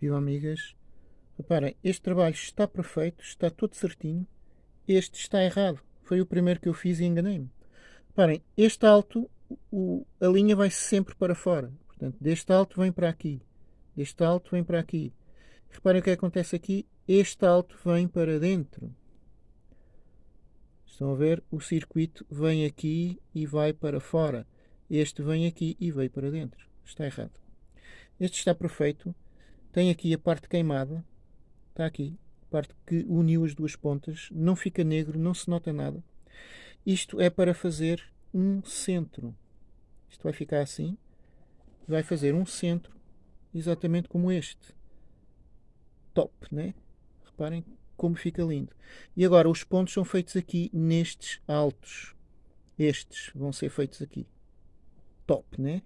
Viva amigas. Reparem, este trabalho está perfeito, está tudo certinho. Este está errado. Foi o primeiro que eu fiz e enganei-me. Reparem, este alto, o, a linha vai sempre para fora. Portanto, deste alto vem para aqui. Deste alto vem para aqui. Reparem o que acontece aqui. Este alto vem para dentro. Estão a ver? O circuito vem aqui e vai para fora. Este vem aqui e veio para dentro. Está errado. Este está perfeito. Tem aqui a parte queimada. Está aqui. A parte que uniu as duas pontas. Não fica negro, não se nota nada. Isto é para fazer um centro. Isto vai ficar assim. Vai fazer um centro exatamente como este. Top, né? Reparem como fica lindo. E agora os pontos são feitos aqui nestes altos. Estes vão ser feitos aqui. Top, né?